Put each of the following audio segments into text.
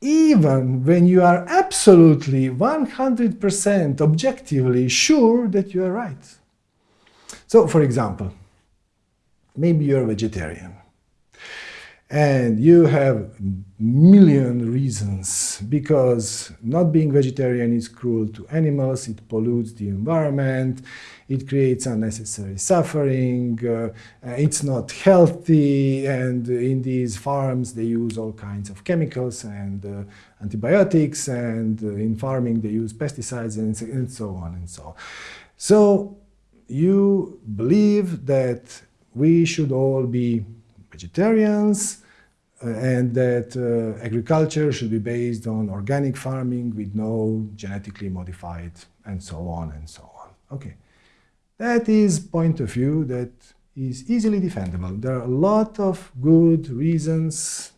even when you are absolutely 100% objectively sure that you are right. So, for example, maybe you're a vegetarian and you have million reasons because not being vegetarian is cruel to animals, it pollutes the environment, it creates unnecessary suffering, uh, it's not healthy, and in these farms they use all kinds of chemicals and uh, antibiotics, and uh, in farming they use pesticides and, and so on and so on. So you believe that we should all be vegetarians uh, and that uh, agriculture should be based on organic farming with no genetically modified and so on and so on. Okay. That is point of view that is easily defendable. There are a lot of good reasons,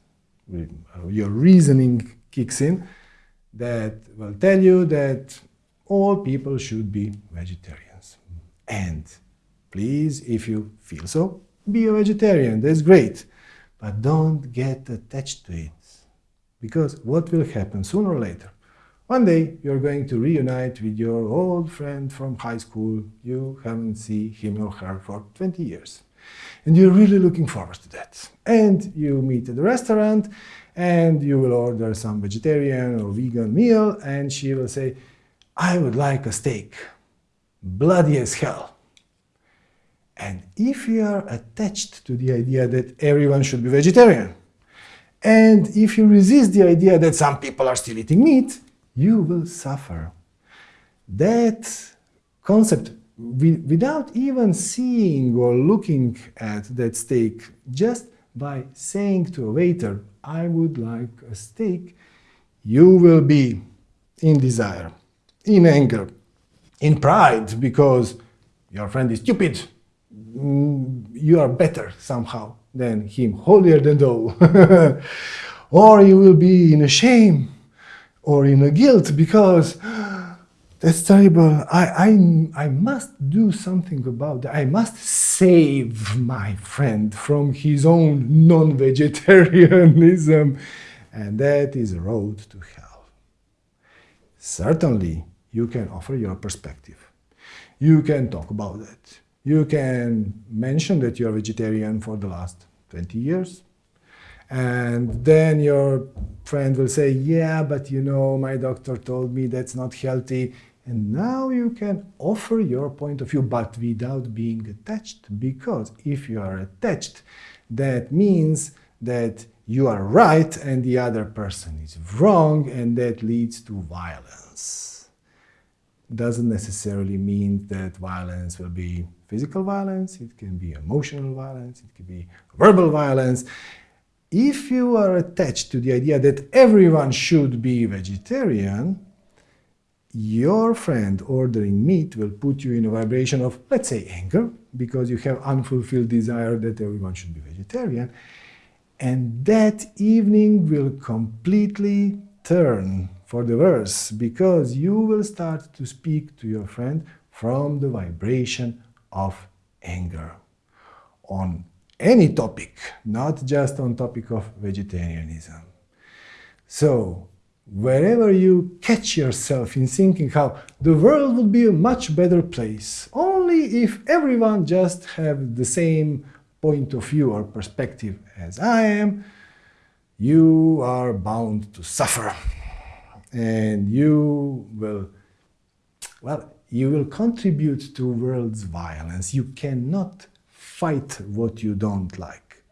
uh, your reasoning kicks in, that will tell you that all people should be vegetarians. And please, if you feel so, be a vegetarian, that's great. But don't get attached to it. Because what will happen sooner or later? One day you're going to reunite with your old friend from high school you haven't seen him or her for 20 years. And you're really looking forward to that. And you meet at the restaurant and you will order some vegetarian or vegan meal and she will say, I would like a steak, bloody as hell. And if you are attached to the idea that everyone should be vegetarian, and if you resist the idea that some people are still eating meat, you will suffer. That concept, without even seeing or looking at that steak, just by saying to a waiter, I would like a steak, you will be in desire, in anger, in pride, because your friend is stupid, you are better somehow than him, holier than thou. or you will be in a shame or in a guilt because that's terrible. I, I, I must do something about that. I must save my friend from his own non-vegetarianism. And that is a road to hell. Certainly, you can offer your perspective. You can talk about it. You can mention that you're vegetarian for the last 20 years. And then your friend will say, yeah, but you know, my doctor told me that's not healthy. And now you can offer your point of view, but without being attached. Because if you are attached, that means that you are right and the other person is wrong, and that leads to violence. Doesn't necessarily mean that violence will be physical violence, it can be emotional violence, it can be verbal violence if you are attached to the idea that everyone should be vegetarian, your friend ordering meat will put you in a vibration of, let's say, anger, because you have unfulfilled desire that everyone should be vegetarian. And that evening will completely turn for the worse, because you will start to speak to your friend from the vibration of anger on any topic, not just on topic of vegetarianism. So, wherever you catch yourself in thinking how the world would be a much better place, only if everyone just have the same point of view or perspective as I am, you are bound to suffer. And you will, well, you will contribute to world's violence. You cannot fight what you don't like.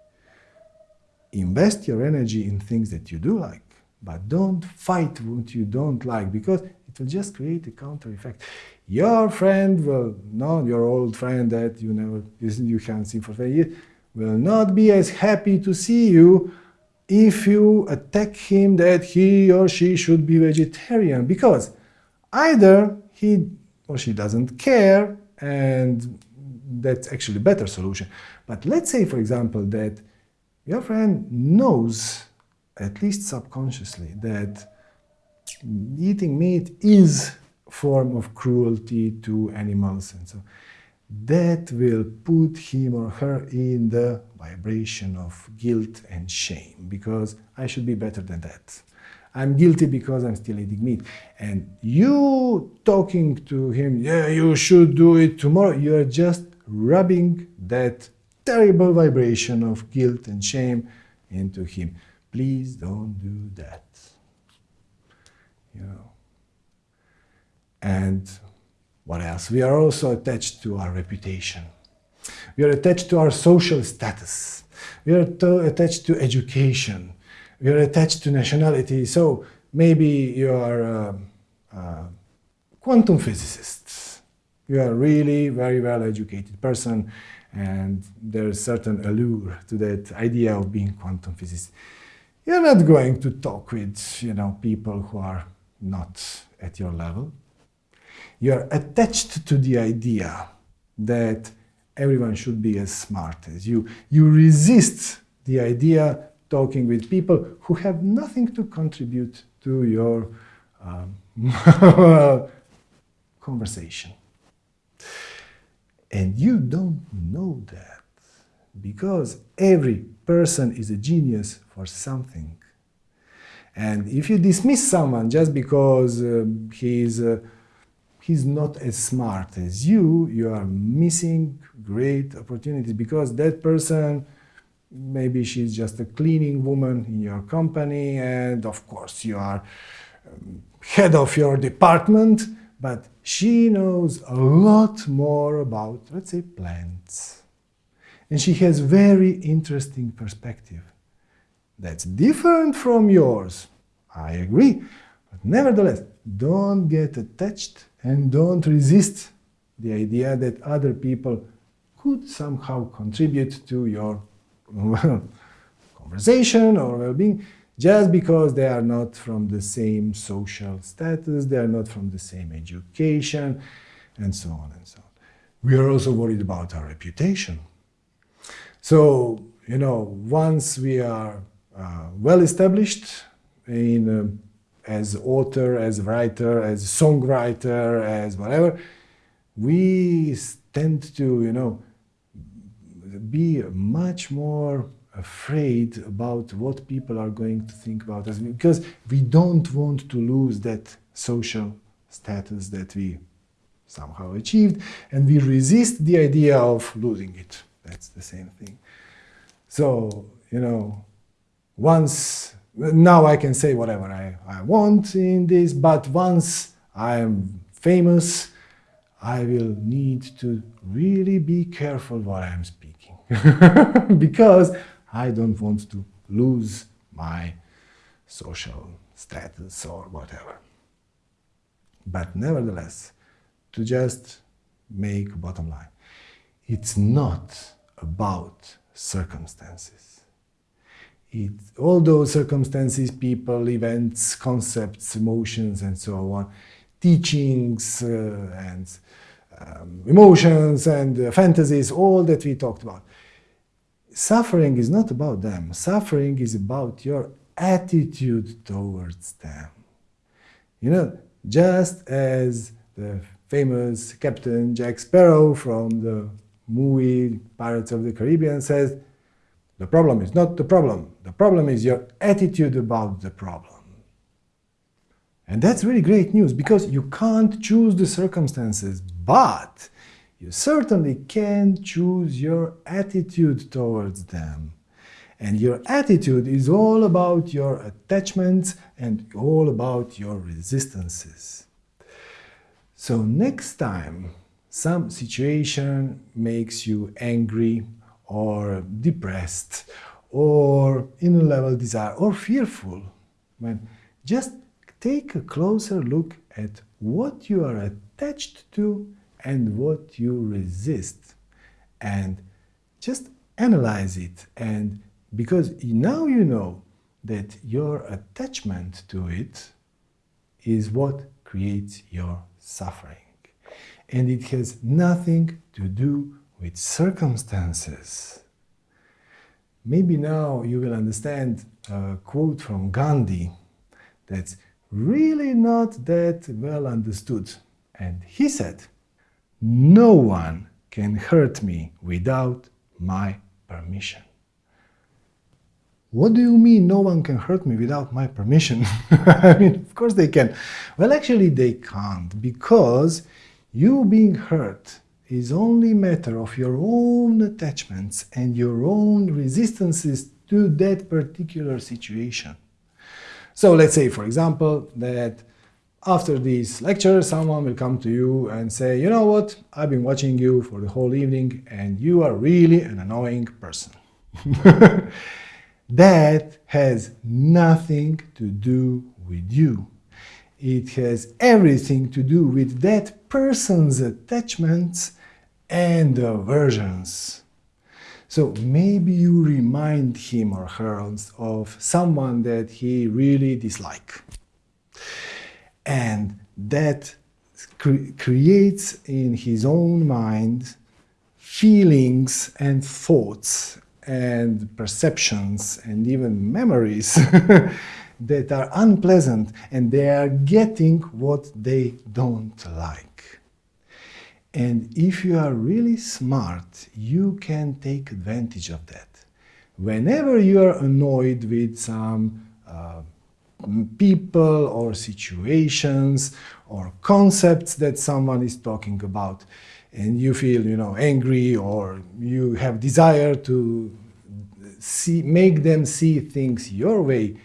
Invest your energy in things that you do like, but don't fight what you don't like because it will just create a counter effect. Your friend will, not your old friend that you never you haven't seen for 20 years, will not be as happy to see you if you attack him that he or she should be vegetarian because either he or she doesn't care and that's actually a better solution. But let's say, for example, that your friend knows, at least subconsciously, that eating meat is a form of cruelty to animals and so that will put him or her in the vibration of guilt and shame because I should be better than that. I'm guilty because I'm still eating meat. And you talking to him, yeah, you should do it tomorrow, you are just rubbing that terrible vibration of guilt and shame into him. Please don't do that. You know. And what else? We are also attached to our reputation. We are attached to our social status. We are attached to education. We are attached to nationality. So maybe you are a, a quantum physicist. You are really very well educated person and there's certain allure to that idea of being quantum physicist. You're not going to talk with you know, people who are not at your level. You're attached to the idea that everyone should be as smart as you. You resist the idea talking with people who have nothing to contribute to your um, conversation. And you don't know that because every person is a genius for something. And if you dismiss someone just because he is uh, he's not as smart as you, you are missing great opportunities because that person, maybe she's just a cleaning woman in your company and of course you are um, head of your department, but she knows a lot more about, let's say, plants. And she has very interesting perspective. That's different from yours. I agree. But nevertheless, don't get attached and don't resist the idea that other people could somehow contribute to your conversation or well-being just because they are not from the same social status, they are not from the same education, and so on and so on. We are also worried about our reputation. So, you know, once we are uh, well established in uh, as author, as writer, as songwriter, as whatever, we tend to, you know, be much more afraid about what people are going to think about us because we don't want to lose that social status that we somehow achieved and we resist the idea of losing it. That's the same thing. So, you know, once, now I can say whatever I, I want in this, but once I am famous, I will need to really be careful what I'm speaking because I don't want to lose my social status or whatever. But nevertheless, to just make bottom line, it's not about circumstances. It, all those circumstances, people, events, concepts, emotions, and so on, teachings uh, and um, emotions and uh, fantasies, all that we talked about, suffering is not about them. Suffering is about your attitude towards them. You know, just as the famous Captain Jack Sparrow from the movie Pirates of the Caribbean says, the problem is not the problem. The problem is your attitude about the problem. And that's really great news because you can't choose the circumstances, but you certainly can choose your attitude towards them. And your attitude is all about your attachments and all about your resistances. So next time some situation makes you angry or depressed or in a level desire or fearful, when just take a closer look at what you are attached to and what you resist and just analyze it. And because now you know that your attachment to it is what creates your suffering. And it has nothing to do with circumstances. Maybe now you will understand a quote from Gandhi that's really not that well understood. And he said, no one can hurt me without my permission. What do you mean no one can hurt me without my permission? I mean, of course they can. Well, actually they can't because you being hurt is only matter of your own attachments and your own resistances to that particular situation. So let's say, for example, that after this lecture, someone will come to you and say, you know what, I've been watching you for the whole evening and you are really an annoying person. that has nothing to do with you. It has everything to do with that person's attachments and aversions. So maybe you remind him or her of someone that he really dislikes. And that cre creates in his own mind feelings and thoughts and perceptions and even memories that are unpleasant and they are getting what they don't like. And if you are really smart, you can take advantage of that. Whenever you are annoyed with some uh, people or situations or concepts that someone is talking about and you feel you know angry or you have desire to see make them see things your way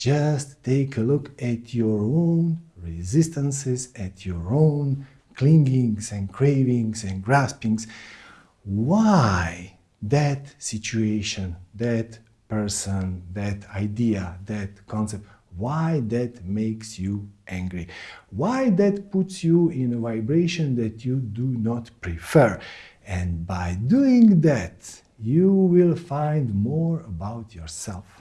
just take a look at your own resistances at your own clingings and cravings and graspings why that situation that person that idea that concept why that makes you angry, why that puts you in a vibration that you do not prefer. And by doing that, you will find more about yourself.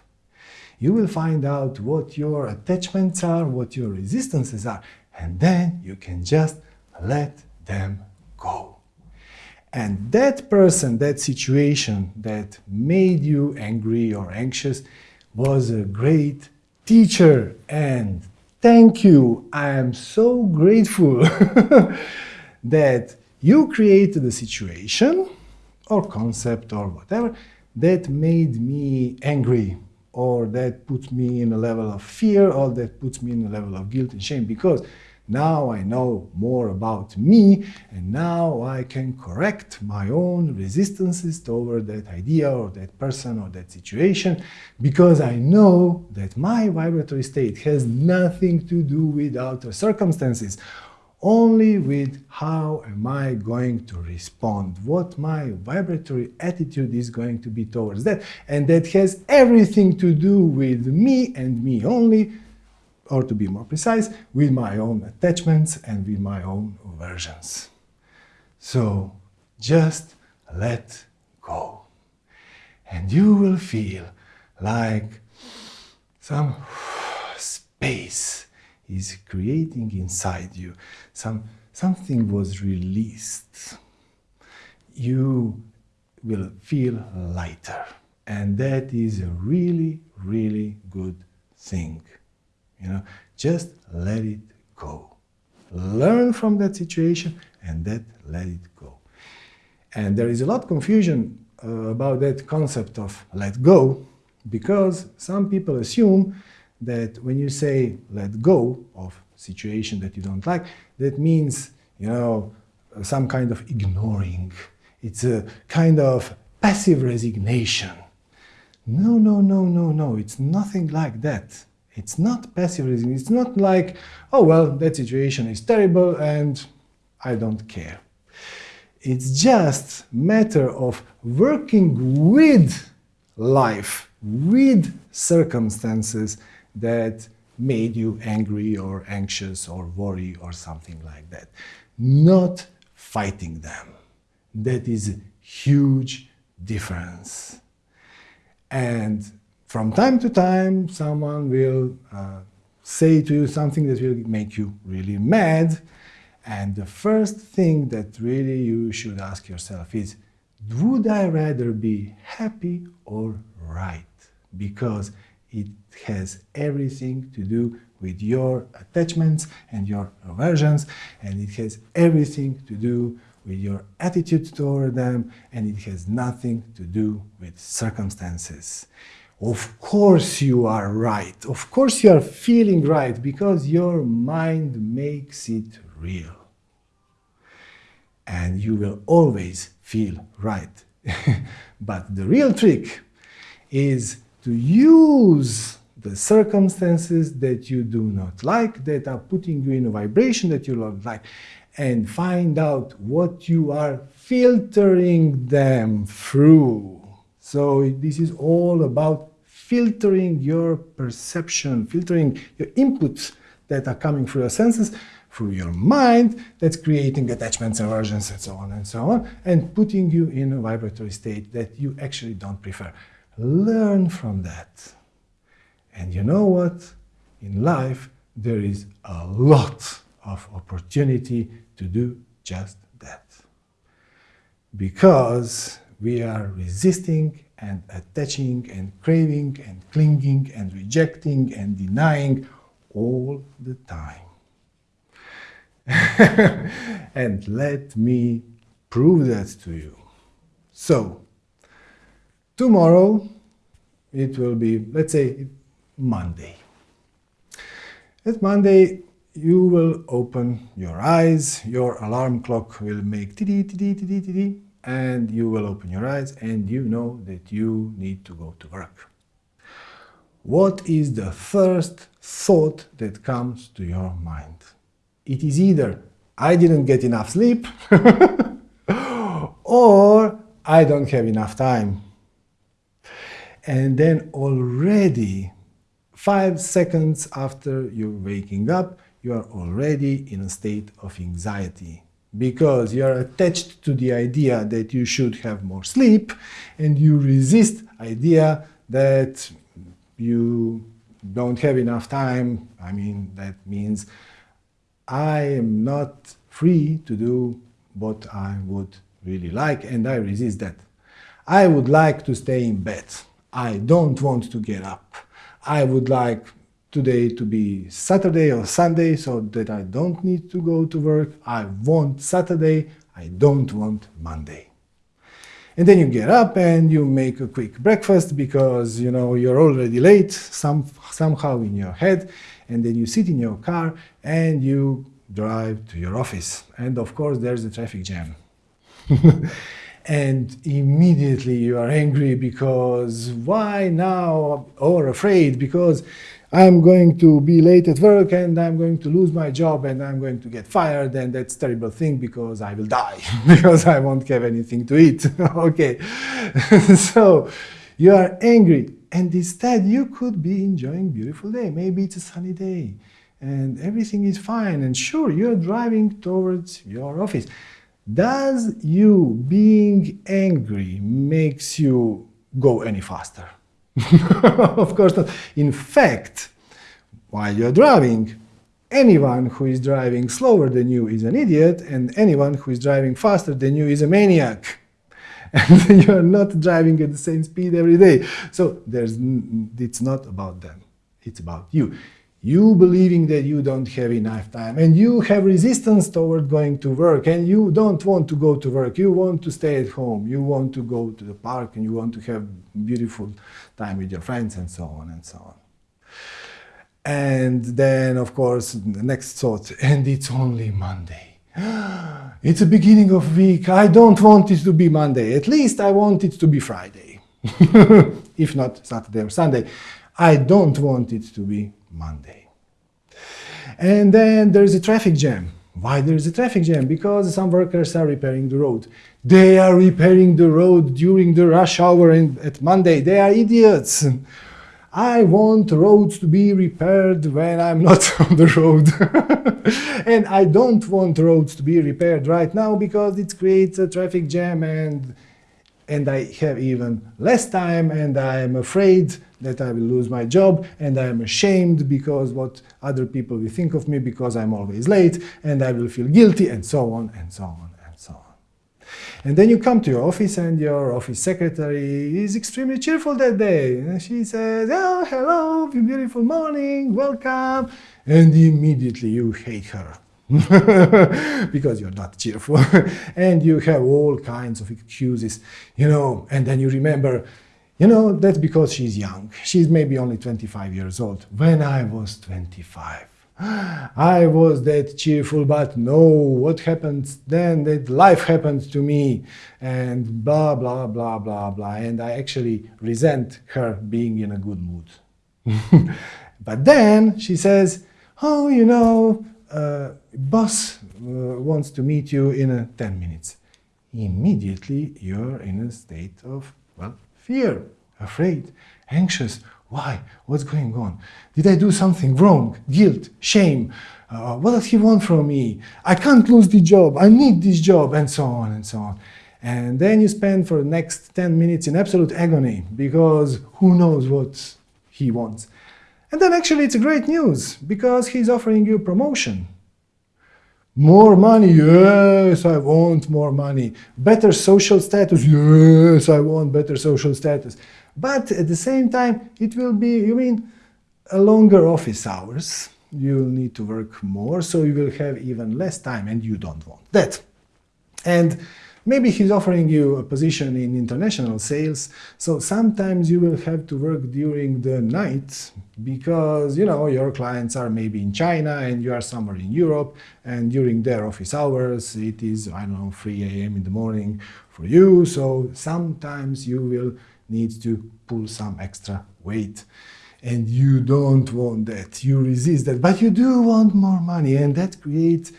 You will find out what your attachments are, what your resistances are, and then you can just let them go. And that person, that situation that made you angry or anxious was a great teacher and thank you. I am so grateful that you created a situation or concept or whatever that made me angry or that puts me in a level of fear or that puts me in a level of guilt and shame because now I know more about me and now I can correct my own resistances toward that idea or that person or that situation because I know that my vibratory state has nothing to do with outer circumstances, only with how am I going to respond, what my vibratory attitude is going to be towards that. And that has everything to do with me and me only, or to be more precise, with my own attachments and with my own aversions. So just let go. And you will feel like some space is creating inside you. Some, something was released. You will feel lighter. And that is a really, really good thing. You know, just let it go. Learn from that situation and that let it go. And there is a lot of confusion uh, about that concept of let go because some people assume that when you say let go of situation that you don't like, that means, you know, some kind of ignoring. It's a kind of passive resignation. No, no, no, no, no, it's nothing like that. It's not passive listening. It's not like, oh, well, that situation is terrible and I don't care. It's just matter of working with life, with circumstances that made you angry or anxious or worry or something like that. Not fighting them. That is a huge difference. And from time to time, someone will uh, say to you something that will make you really mad. And the first thing that really you should ask yourself is, would I rather be happy or right? Because it has everything to do with your attachments and your aversions, and it has everything to do with your attitude toward them, and it has nothing to do with circumstances. Of course you are right. Of course you are feeling right because your mind makes it real. And you will always feel right. but the real trick is to use the circumstances that you do not like, that are putting you in a vibration that you don't like, and find out what you are filtering them through. So this is all about filtering your perception, filtering your inputs that are coming through your senses, through your mind, that's creating attachments, and aversions, and so on and so on, and putting you in a vibratory state that you actually don't prefer. Learn from that. And you know what? In life, there is a lot of opportunity to do just that. Because we are resisting and attaching and craving and clinging and rejecting and denying all the time. and let me prove that to you. So, tomorrow it will be, let's say, Monday. At Monday, you will open your eyes, your alarm clock will make tiddy tiddy tiddy tiddy, and you will open your eyes and you know that you need to go to work. What is the first thought that comes to your mind? It is either I didn't get enough sleep or I don't have enough time. And then already Five seconds after you're waking up, you are already in a state of anxiety because you are attached to the idea that you should have more sleep and you resist idea that you don't have enough time. I mean, that means I am not free to do what I would really like and I resist that. I would like to stay in bed. I don't want to get up. I would like today to be Saturday or Sunday so that I don't need to go to work. I want Saturday, I don't want Monday. And then you get up and you make a quick breakfast because you know you're already late some, somehow in your head and then you sit in your car and you drive to your office. And of course there's a traffic jam. and immediately you are angry because why now or afraid because I'm going to be late at work and I'm going to lose my job and I'm going to get fired and that's terrible thing because I will die because I won't have anything to eat. okay, so you are angry and instead you could be enjoying beautiful day. Maybe it's a sunny day and everything is fine and sure you're driving towards your office. Does you being angry makes you go any faster? of course not. In fact, while you're driving, anyone who is driving slower than you is an idiot, and anyone who is driving faster than you is a maniac. And you're not driving at the same speed every day. So there's, it's not about them. It's about you you believing that you don't have enough time and you have resistance toward going to work and you don't want to go to work. You want to stay at home. You want to go to the park and you want to have beautiful time with your friends and so on and so on. And then of course the next thought and it's only monday. It's the beginning of week. I don't want it to be monday. At least i want it to be friday. If not saturday or sunday i don't want it to be Monday. And then there's a traffic jam. Why there's a traffic jam? Because some workers are repairing the road. They are repairing the road during the rush hour in, at Monday. They are idiots. I want roads to be repaired when I'm not on the road. and I don't want roads to be repaired right now because it creates a traffic jam and and I have even less time and I'm afraid that I will lose my job and I'm ashamed because what other people will think of me because I'm always late and I will feel guilty and so on and so on and so on. And then you come to your office and your office secretary is extremely cheerful that day. And she says, oh, hello, beautiful morning, welcome. And immediately you hate her because you're not cheerful. and you have all kinds of excuses, you know, and then you remember, you know, that's because she's young. She's maybe only 25 years old. When I was 25, I was that cheerful, but no, what happened then? That life happened to me, and blah, blah, blah, blah, blah. And I actually resent her being in a good mood. but then she says, oh, you know, uh, boss uh, wants to meet you in uh, 10 minutes. Immediately you're in a state of, well, fear, afraid, anxious. Why? What's going on? Did I do something wrong? Guilt, shame. Uh, what does he want from me? I can't lose the job. I need this job, and so on and so on. And then you spend for the next 10 minutes in absolute agony because who knows what he wants. And then actually it's great news because he's offering you promotion. More money, yes, I want more money. Better social status, yes, I want better social status. But at the same time, it will be, you mean, a longer office hours. You'll need to work more, so you will have even less time, and you don't want that. And Maybe he's offering you a position in international sales, so sometimes you will have to work during the night because, you know, your clients are maybe in China and you are somewhere in Europe. And during their office hours it is, I don't know, 3 a.m. in the morning for you, so sometimes you will need to pull some extra weight. And you don't want that, you resist that, but you do want more money. And that creates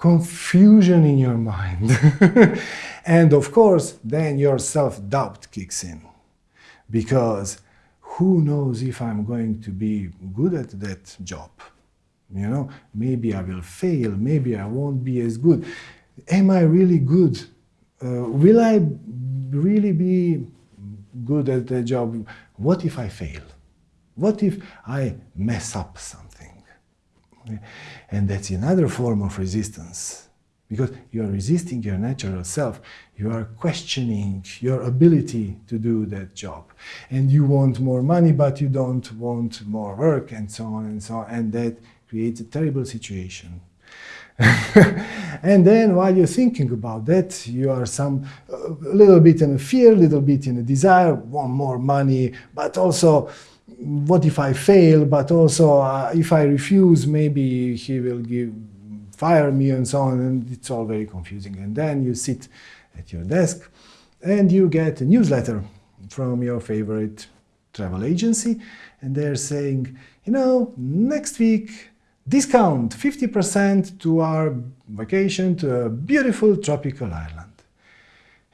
confusion in your mind. and of course, then your self-doubt kicks in. Because who knows if I'm going to be good at that job? You know, maybe I will fail, maybe I won't be as good. Am I really good? Uh, will I really be good at the job? What if I fail? What if I mess up something? And that's another form of resistance. Because you are resisting your natural self. You are questioning your ability to do that job. And you want more money, but you don't want more work, and so on and so on. And that creates a terrible situation. and then while you're thinking about that, you are some a little bit in a fear, a little bit in a desire, want more money, but also what if I fail, but also uh, if I refuse, maybe he will give, fire me and so on, and it's all very confusing. And then you sit at your desk and you get a newsletter from your favorite travel agency, and they're saying, you know, next week, discount 50% to our vacation to a beautiful tropical island.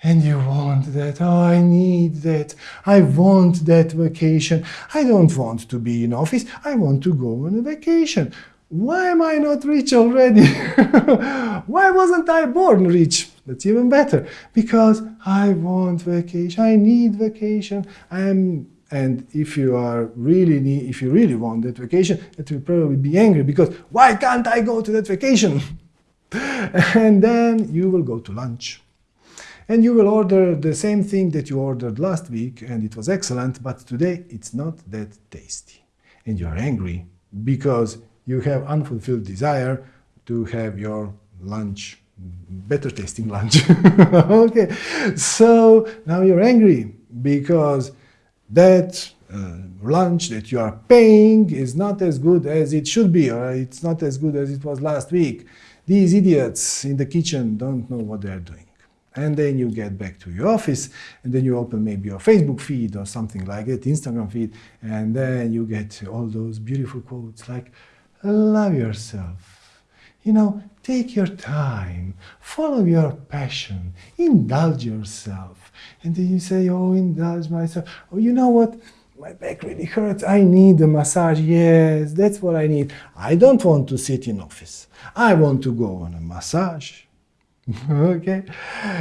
And you want that, oh, I need that, I want that vacation. I don't want to be in office, I want to go on a vacation. Why am I not rich already? Why wasn't I born rich? That's even better. Because I want vacation, I need vacation, I'm and if you are really need, if you really want that vacation, it will probably be angry because why can't I go to that vacation? and then you will go to lunch and you will order the same thing that you ordered last week and it was excellent, but today it's not that tasty. And you are angry because you have unfulfilled desire to have your lunch, better tasting lunch. okay, so now you're angry because that uh, lunch that you are paying is not as good as it should be, or it's not as good as it was last week. These idiots in the kitchen don't know what they're doing and then you get back to your office and then you open maybe your Facebook feed or something like it, Instagram feed, and then you get all those beautiful quotes like, love yourself, you know, take your time, follow your passion, indulge yourself. And then you say, oh, indulge myself. Oh, you know what? My back really hurts. I need a massage. Yes, that's what I need. I don't want to sit in office. I want to go on a massage. okay.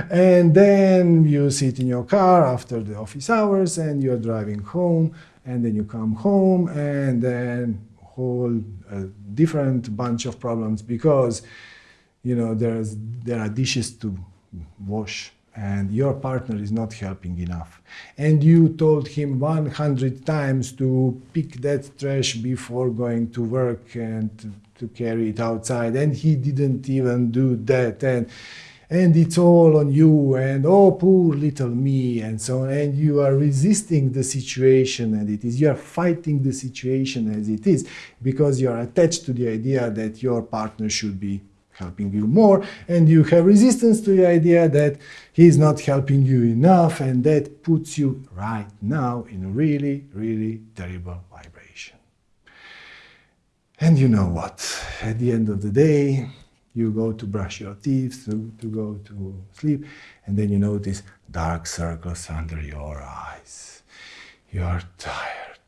And then you sit in your car after the office hours and you're driving home and then you come home and then whole a different bunch of problems because you know there's there are dishes to wash and your partner is not helping enough. And you told him 100 times to pick that trash before going to work and to, carry it outside and he didn't even do that and and it's all on you and oh poor little me and so on and you are resisting the situation and it is. You are fighting the situation as it is because you are attached to the idea that your partner should be helping you more and you have resistance to the idea that he's not helping you enough and that puts you right now in a really really terrible vibration and you know what at the end of the day you go to brush your teeth, to, to go to sleep, and then you notice dark circles under your eyes. You are tired.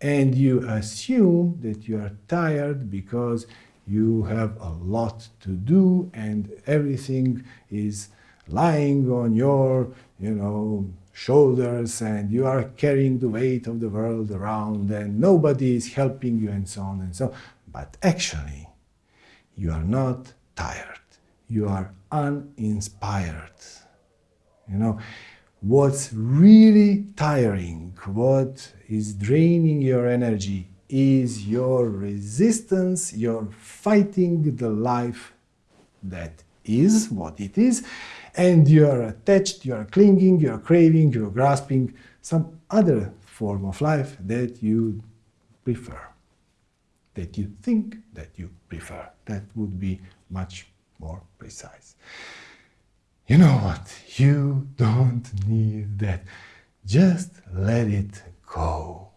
And you assume that you are tired because you have a lot to do and everything is lying on your, you know, shoulders and you are carrying the weight of the world around and nobody is helping you and so on and so on. But actually, you are not tired. You are uninspired. You know, what's really tiring, what is draining your energy is your resistance, your fighting the life that is what it is, and you are attached, you are clinging, you are craving, you are grasping some other form of life that you prefer that you think that you prefer. That would be much more precise. You know what? You don't need that. Just let it go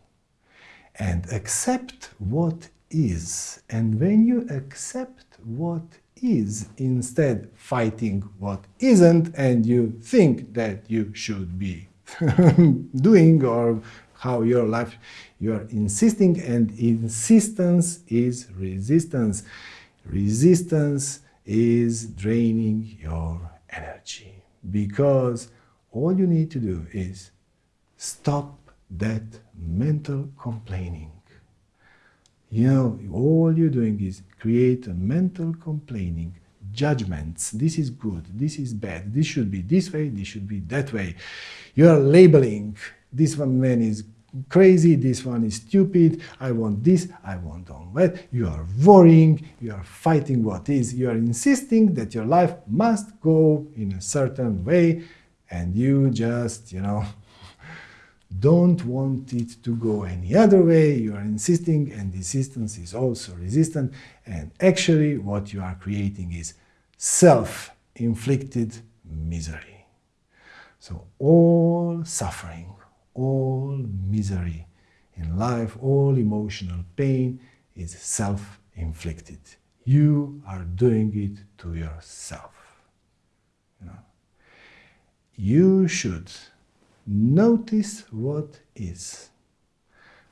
and accept what is. And when you accept what is, instead fighting what isn't, and you think that you should be doing or how your life you are insisting and insistence is resistance. Resistance is draining your energy because all you need to do is stop that mental complaining you know all you're doing is create a mental complaining. Judgments. This is good. This is bad. This should be this way. This should be that way. You are labeling. This one man is crazy, this one is stupid, I want this, I want that. You are worrying, you are fighting what is, you are insisting that your life must go in a certain way. And you just, you know, don't want it to go any other way, you are insisting and insistence is also resistant and actually what you are creating is self-inflicted misery. So all suffering, all misery in life, all emotional pain is self-inflicted. You are doing it to yourself. You, know? you should notice what is.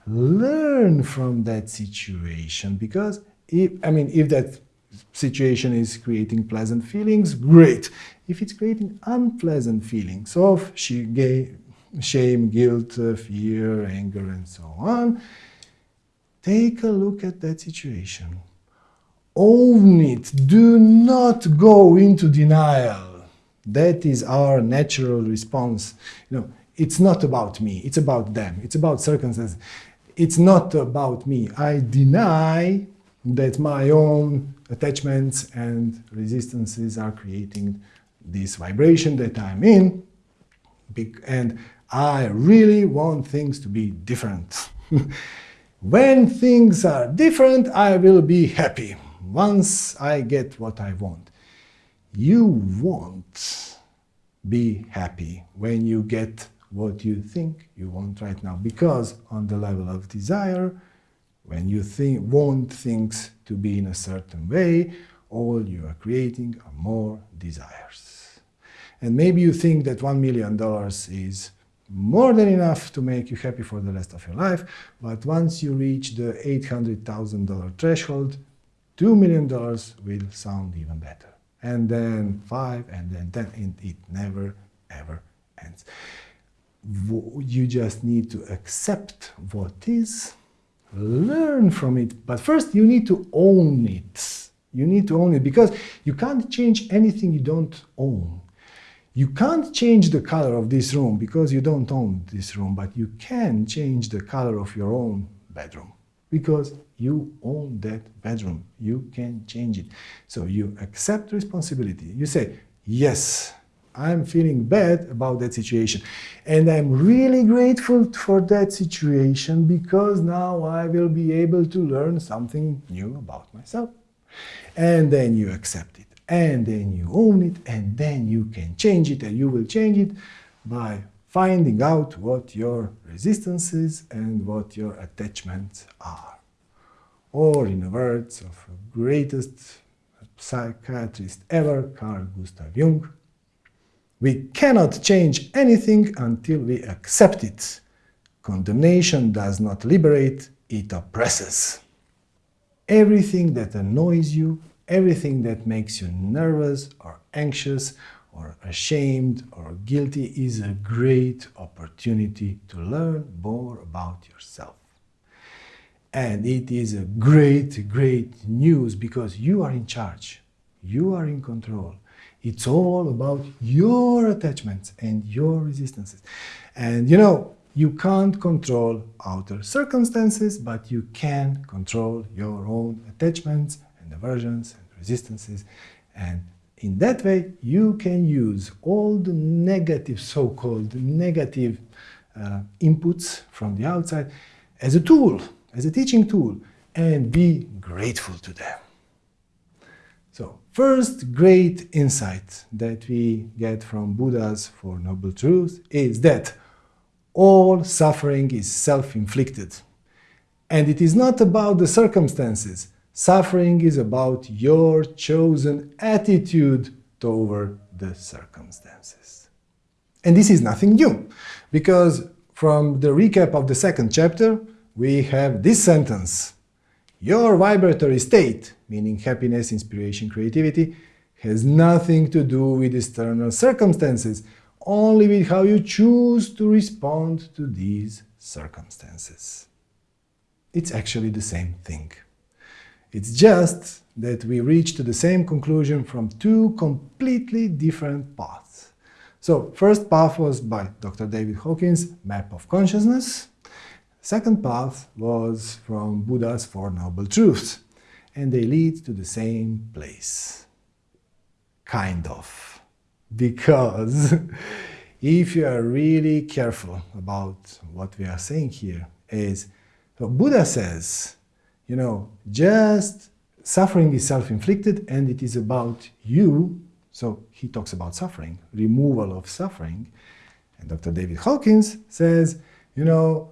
Learn from that situation because if, I mean, if that situation is creating pleasant feelings, great. If it's creating unpleasant feelings of shame, guilt, uh, fear, anger, and so on, take a look at that situation. Own it. Do not go into denial. That is our natural response. You know, it's not about me. It's about them. It's about circumstances. It's not about me. I deny that my own attachments and resistances are creating this vibration that I'm in. And I really want things to be different. when things are different, I will be happy once I get what I want. You won't be happy when you get what you think you want right now because on the level of desire, when you think, want things to be in a certain way, all you are creating are more desires. And maybe you think that $1 million is more than enough to make you happy for the rest of your life. But once you reach the $800,000 threshold, $2 million will sound even better. And then five, and then 10, and it never, ever ends. You just need to accept what is, learn from it, but first you need to own it. You need to own it because you can't change anything you don't own. You can't change the color of this room because you don't own this room, but you can change the color of your own bedroom because you own that bedroom. You can change it. So you accept responsibility. You say, yes, I'm feeling bad about that situation. And I'm really grateful for that situation because now I will be able to learn something new about myself. And then you accept it. And then you own it. And then you can change it. And you will change it by finding out what your resistances and what your attachments are. Or in the words of the greatest psychiatrist ever, Carl Gustav Jung, we cannot change anything until we accept it. Condemnation does not liberate, it oppresses. Everything that annoys you, everything that makes you nervous or anxious or ashamed or guilty is a great opportunity to learn more about yourself. And it is a great, great news because you are in charge. You are in control. It's all about your attachments and your resistances. And you know, you can't control outer circumstances, but you can control your own attachments and aversions and resistances. And in that way, you can use all the negative, so-called negative uh, inputs from the outside as a tool, as a teaching tool, and be grateful to them. First great insight that we get from Buddha's Four Noble Truths is that all suffering is self-inflicted. And it is not about the circumstances. Suffering is about your chosen attitude toward the circumstances. And this is nothing new, because from the recap of the second chapter, we have this sentence your vibratory state, meaning happiness, inspiration, creativity, has nothing to do with external circumstances, only with how you choose to respond to these circumstances. It's actually the same thing. It's just that we reach to the same conclusion from two completely different paths. So, first path was by Dr. David Hawkins, Map of Consciousness, Second path was from Buddha's Four Noble Truths, and they lead to the same place. Kind of. Because if you are really careful about what we are saying here is, so Buddha says, you know, just suffering is self-inflicted and it is about you. So he talks about suffering, removal of suffering. And Dr. David Hawkins says, you know,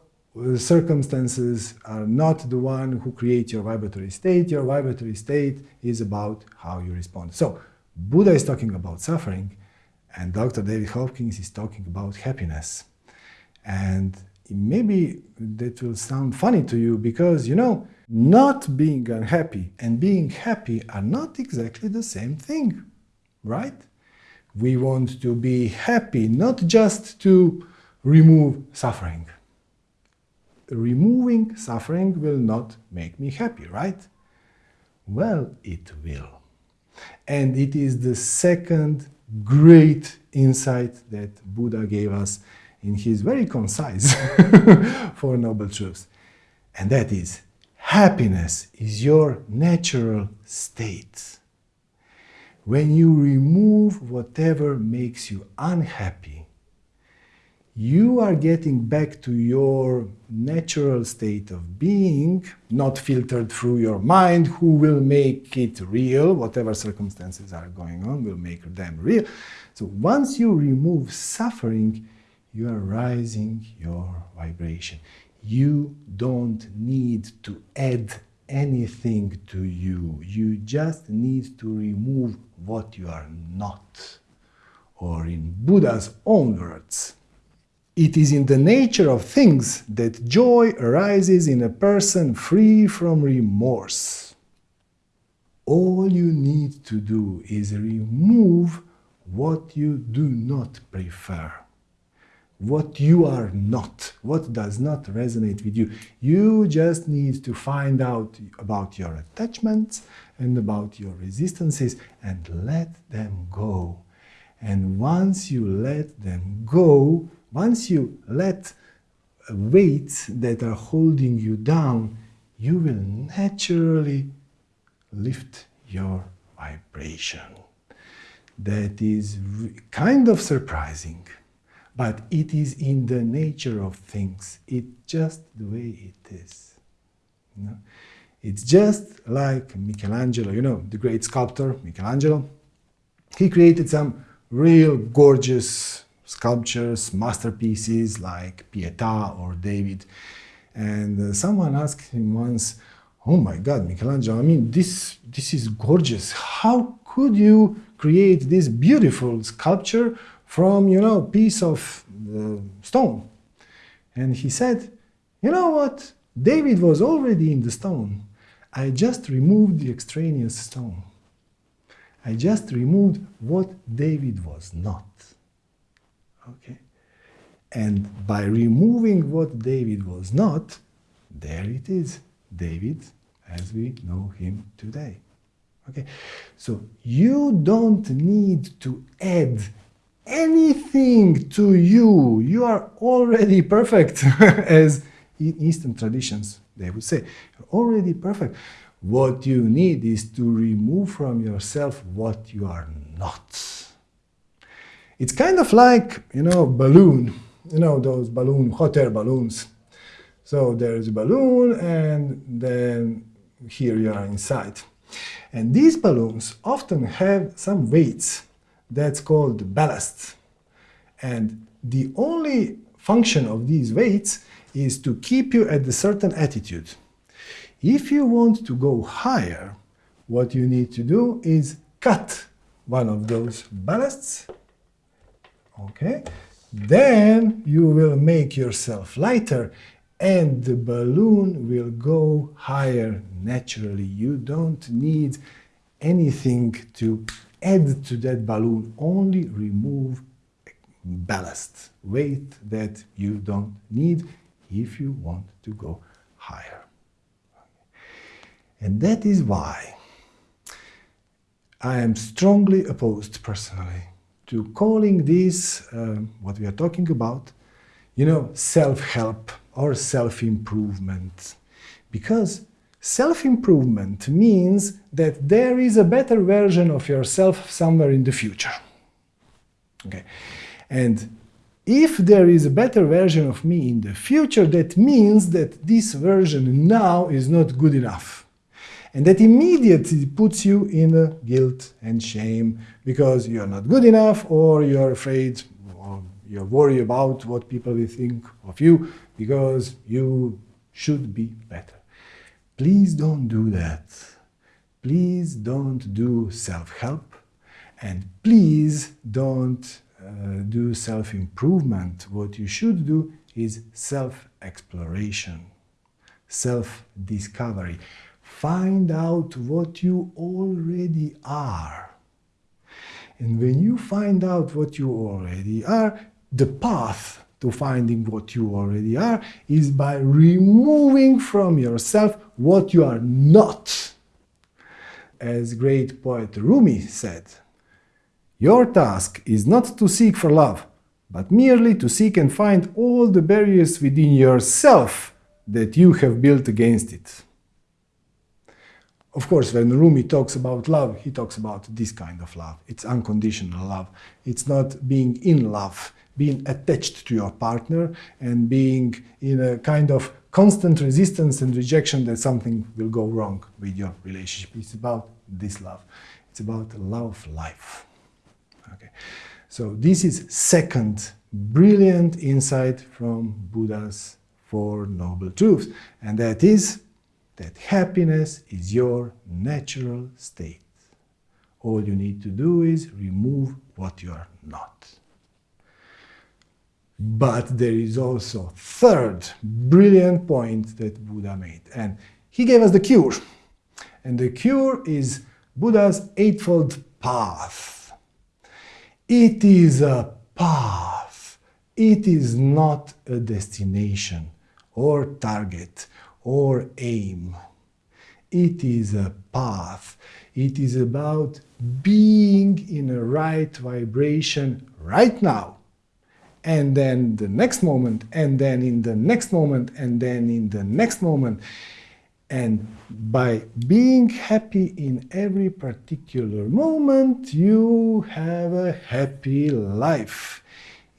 circumstances are not the one who create your vibratory state. Your vibratory state is about how you respond. So Buddha is talking about suffering, and Dr. David Hawkins is talking about happiness. And maybe that will sound funny to you because, you know, not being unhappy and being happy are not exactly the same thing, right? We want to be happy, not just to remove suffering removing suffering will not make me happy, right? Well, it will. And it is the second great insight that Buddha gave us in his very concise Four Noble Truths. And that is, happiness is your natural state. When you remove whatever makes you unhappy, you are getting back to your natural state of being, not filtered through your mind, who will make it real, whatever circumstances are going on will make them real. So once you remove suffering, you are rising your vibration. You don't need to add anything to you. You just need to remove what you are not. Or in Buddha's own words, it is in the nature of things that joy arises in a person free from remorse. All you need to do is remove what you do not prefer, what you are not, what does not resonate with you. You just need to find out about your attachments and about your resistances and let them go And once you let them go, once you let weights that are holding you down, you will naturally lift your vibration. That is kind of surprising, but it is in the nature of things. It's just the way it is. You know? It's just like Michelangelo, you know, the great sculptor Michelangelo. He created some real gorgeous sculptures, masterpieces like Pietà or David. And uh, someone asked him once, oh my God, Michelangelo, I mean, this, this is gorgeous. How could you create this beautiful sculpture from, you know, piece of uh, stone? And he said, you know what? David was already in the stone. I just removed the extraneous stone. I just removed what David was not. Okay? And by removing what David was not, there it is, David as we know him today. Okay? So you don't need to add anything to you. You are already perfect, as in Eastern traditions they would say, already perfect. What you need is to remove from yourself what you are not. It's kind of like, you know, balloon, you know, those balloon, hot air balloons. So there's a balloon and then here you are inside. And these balloons often have some weights that's called ballast. And the only function of these weights is to keep you at a certain attitude. If you want to go higher, what you need to do is cut one of those ballasts. Okay, then you will make yourself lighter and the balloon will go higher naturally. You don't need anything to add to that balloon, only remove ballast, weight that you don't need if you want to go higher. And that is why I am strongly opposed personally to calling this, uh, what we are talking about, you know, self-help or self-improvement. Because self-improvement means that there is a better version of yourself somewhere in the future. Okay. And if there is a better version of me in the future, that means that this version now is not good enough. And that immediately puts you in guilt and shame because you're not good enough or you're afraid or you're worried about what people will think of you because you should be better. Please don't do that. Please don't do self-help and please don't uh, do self-improvement, what you should do is self-exploration, self-discovery. Find out what you already are. And when you find out what you already are, the path to finding what you already are is by removing from yourself what you are not. As great poet Rumi said, your task is not to seek for love, but merely to seek and find all the barriers within yourself that you have built against it. Of course, when Rumi talks about love, he talks about this kind of love. It's unconditional love. It's not being in love, being attached to your partner and being in a kind of constant resistance and rejection that something will go wrong with your relationship. It's about this love. It's about love of life. Okay. So this is second brilliant insight from Buddha's Four Noble Truths, and that is that happiness is your natural state. All you need to do is remove what you are not. But there is also third brilliant point that Buddha made, and he gave us the cure. And the cure is Buddha's Eightfold Path. It is a path. It is not a destination or target or aim. It is a path. It is about being in a right vibration right now. And then the next moment, and then in the next moment, and then in the next moment. And by being happy in every particular moment, you have a happy life.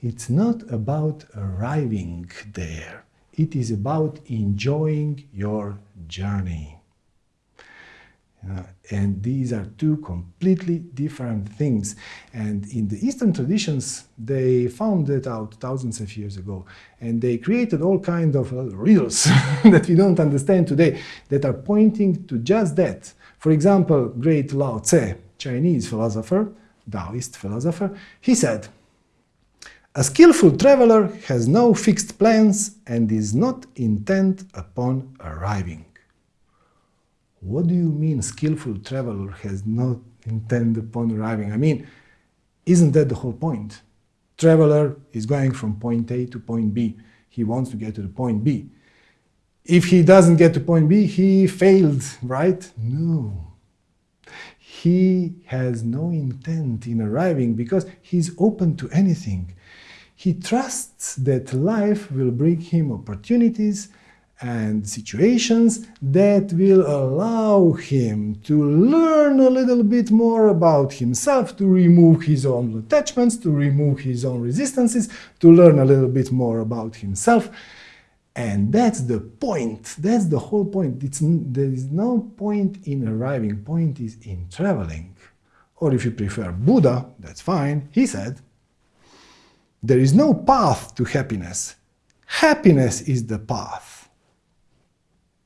It's not about arriving there. It is about enjoying your journey. Uh, and these are two completely different things. And in the Eastern traditions, they found that out thousands of years ago. And they created all kinds of uh, riddles that we don't understand today that are pointing to just that. For example, great Lao Tse, Chinese philosopher, Taoist philosopher, he said, a skillful traveler has no fixed plans and is not intent upon arriving. What do you mean skillful traveler has not intent upon arriving? I mean, isn't that the whole point? Traveler is going from point A to point B. He wants to get to the point B. If he doesn't get to point B, he failed, right? No. He has no intent in arriving because he's open to anything. He trusts that life will bring him opportunities and situations that will allow him to learn a little bit more about himself, to remove his own attachments, to remove his own resistances, to learn a little bit more about himself. And that's the point. That's the whole point. It's, there is no point in arriving. Point is in traveling. Or if you prefer Buddha, that's fine. He said, there is no path to happiness. Happiness is the path.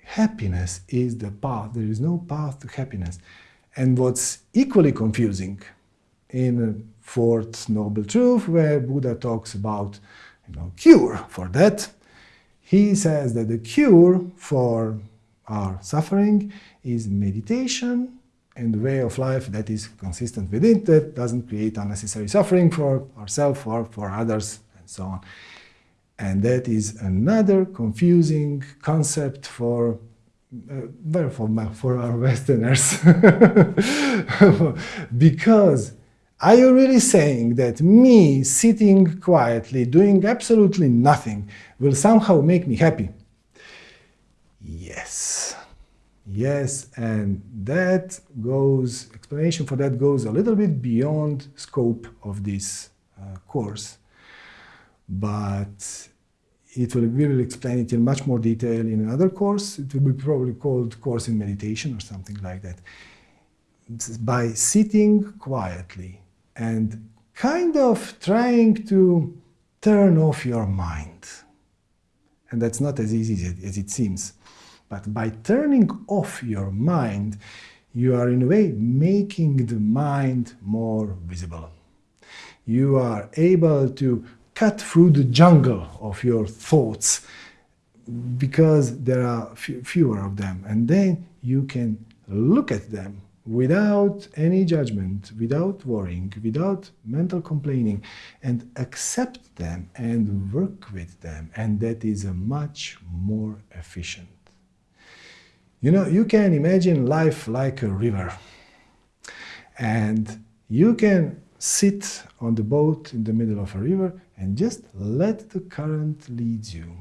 Happiness is the path. There is no path to happiness. And what's equally confusing in Fourth Noble Truth, where Buddha talks about you know, cure for that, he says that the cure for our suffering is meditation and the way of life that is consistent with it, that doesn't create unnecessary suffering for ourselves or for others, and so on. And that is another confusing concept for uh, for, for our Westerners. because are you really saying that me sitting quietly, doing absolutely nothing, will somehow make me happy? Yes. Yes, and that goes, explanation for that goes a little bit beyond scope of this uh, course. But it will, we will explain it in much more detail in another course. It will be probably called Course in Meditation or something like that. By sitting quietly and kind of trying to turn off your mind. And that's not as easy as it seems. But by turning off your mind, you are in a way making the mind more visible. You are able to cut through the jungle of your thoughts because there are fewer of them. And then you can look at them without any judgment, without worrying, without mental complaining, and accept them and work with them. And that is a much more efficient. You know, you can imagine life like a river. And you can sit on the boat in the middle of a river and just let the current lead you.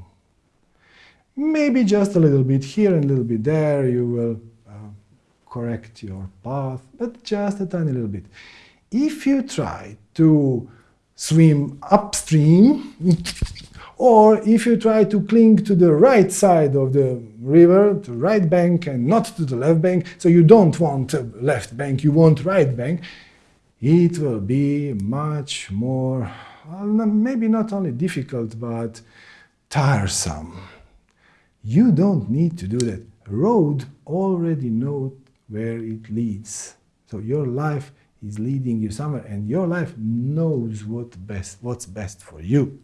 Maybe just a little bit here and a little bit there, you will uh, correct your path, but just a tiny little bit. If you try to swim upstream, or if you try to cling to the right side of the river, to right bank, and not to the left bank, so you don't want left bank, you want right bank, it will be much more well, maybe not only difficult, but tiresome. You don't need to do that. Road already knows where it leads. So your life is leading you somewhere and your life knows what best, what's best for you.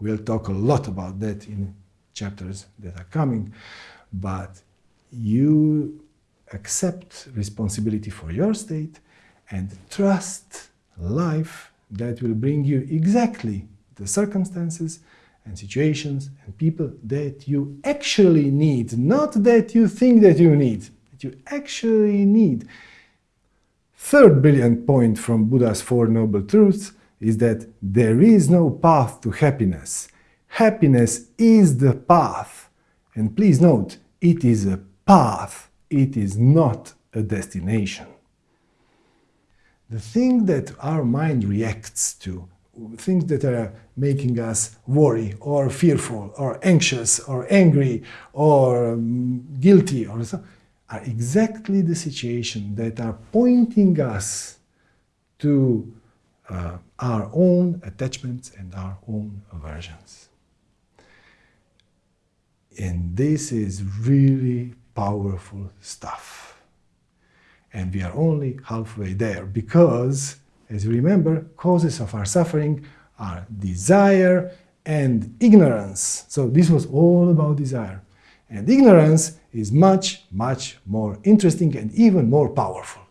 We'll talk a lot about that in chapters that are coming, but you accept responsibility for your state and trust life that will bring you exactly the circumstances and situations and people that you actually need, not that you think that you need, that you actually need. Third brilliant point from Buddha's Four Noble Truths is that there is no path to happiness. Happiness is the path. And please note, it is a path, it is not a destination. The thing that our mind reacts to, things that are making us worry or fearful or anxious or angry or um, guilty or so, are exactly the situation that are pointing us to uh, our own attachments and our own aversions. And this is really powerful stuff. And we are only halfway there because, as you remember, causes of our suffering are desire and ignorance. So this was all about desire. And ignorance is much, much more interesting and even more powerful.